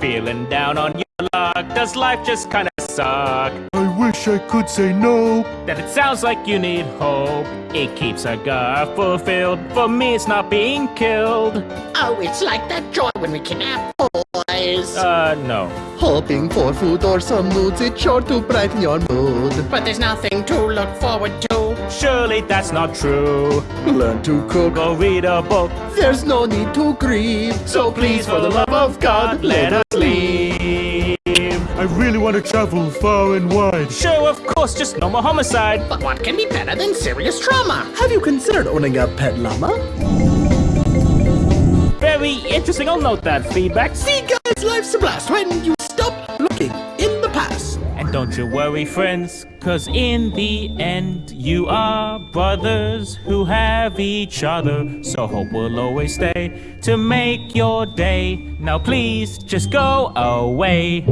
feeling down on your luck? Does life just kinda suck? I wish I could say no. That it sounds like you need hope. It keeps a guy fulfilled. For me, it's not being killed. Oh, it's like that joy when we kidnap boys. Uh, no. Hoping for food or some moods, it's sure to brighten your mood. But there's nothing to look forward to. Surely that's not true. Learn to cook, or read a book. there's no need to grieve. So please, for the love of God, let us leave. I really want to travel far and wide. Sure, of course, just no more homicide. But what can be better than serious trauma? Have you considered owning a pet llama? Very interesting, I'll note that feedback. See, guys, life's a blast when you stop looking in the past. And don't you worry, friends, cause in the end, you are brothers who have each other. So hope will always stay to make your day. Now, please just go away.